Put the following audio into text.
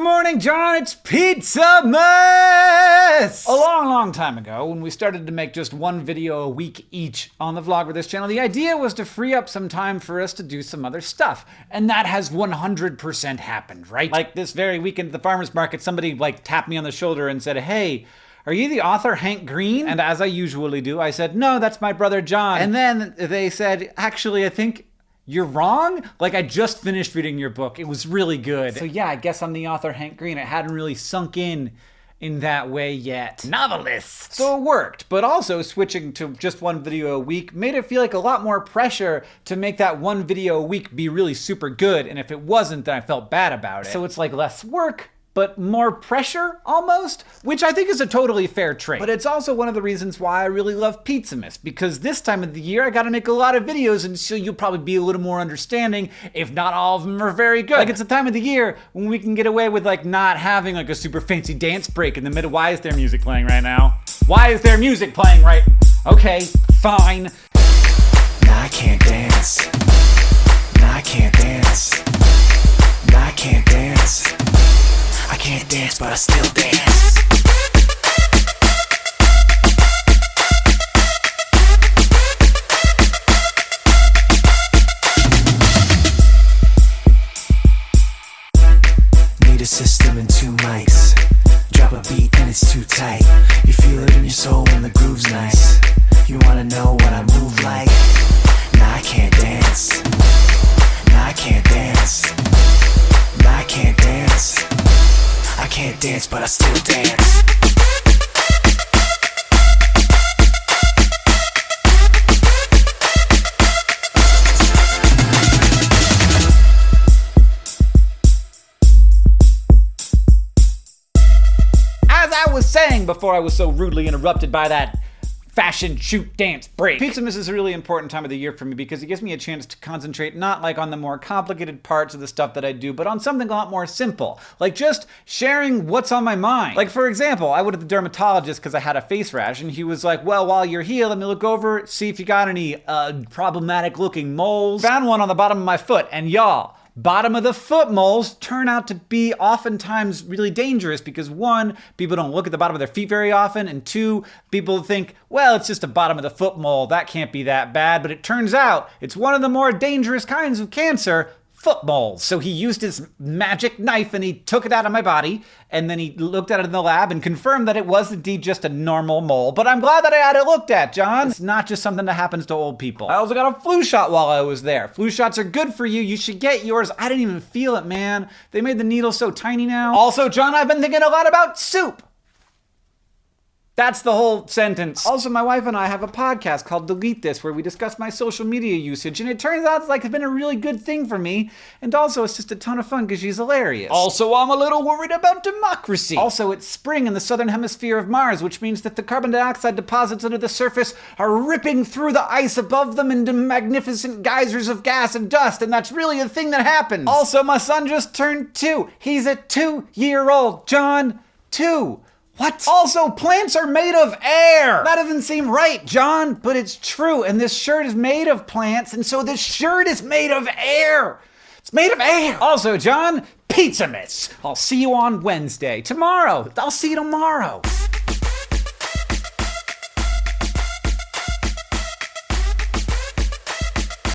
Good morning, John. It's Pizzamas! A long, long time ago, when we started to make just one video a week each on the Vlogbrothers channel, the idea was to free up some time for us to do some other stuff. And that has 100% happened, right? Like this very weekend at the farmer's market, somebody like tapped me on the shoulder and said, hey, are you the author Hank Green? And as I usually do, I said, No, that's my brother John. And then they said, Actually, I think you're wrong? Like, I just finished reading your book. It was really good. So, yeah, I guess I'm the author Hank Green. It hadn't really sunk in in that way yet. Novelist! So it worked, but also switching to just one video a week made it feel like a lot more pressure to make that one video a week be really super good, and if it wasn't, then I felt bad about it. So it's like less work, but more pressure almost, which I think is a totally fair trade. But it's also one of the reasons why I really love Pizzamas, because this time of the year I gotta make a lot of videos, and so you'll probably be a little more understanding, if not all of them are very good. Like it's the time of the year when we can get away with like not having like a super fancy dance break in the middle. Why is there music playing right now? Why is there music playing right? Okay, fine. Nah, I can't dance. Nah, I can't dance. But I still dance. Need a system and two mics. Drop a beat and it's too tight. You feel it in your soul when the groove's nice. You wanna know what I dance, but I still dance. As I was saying before I was so rudely interrupted by that fashion shoot dance break. Pizzamas is a really important time of the year for me because it gives me a chance to concentrate not like on the more complicated parts of the stuff that I do, but on something a lot more simple. Like just sharing what's on my mind. Like for example, I went to the dermatologist because I had a face rash and he was like, well, while you're here, let me look over, see if you got any uh, problematic looking moles. Found one on the bottom of my foot and y'all, bottom of the foot moles turn out to be oftentimes really dangerous because one, people don't look at the bottom of their feet very often, and two, people think, well, it's just a bottom of the foot mole, that can't be that bad. But it turns out it's one of the more dangerous kinds of cancer, foot moles. So he used his magic knife and he took it out of my body, and then he looked at it in the lab and confirmed that it was indeed just a normal mole. But I'm glad that I had it looked at, John. It's not just something that happens to old people. I also got a flu shot while I was there. Flu shots are good for you. You should get yours. I didn't even feel it, man. They made the needle so tiny now. Also, John, I've been thinking a lot about soup. That's the whole sentence. Also, my wife and I have a podcast called Delete This where we discuss my social media usage, and it turns out it's like it's been a really good thing for me. And also, it's just a ton of fun because she's hilarious. Also, I'm a little worried about democracy. Also, it's spring in the southern hemisphere of Mars, which means that the carbon dioxide deposits under the surface are ripping through the ice above them into magnificent geysers of gas and dust, and that's really a thing that happens. Also, my son just turned two. He's a two year old John. Two. What? Also, plants are made of air. That doesn't seem right, John, but it's true. And this shirt is made of plants, and so this shirt is made of air. It's made of air. Also, John, Pizzamas. I'll see you on Wednesday. Tomorrow. I'll see you tomorrow.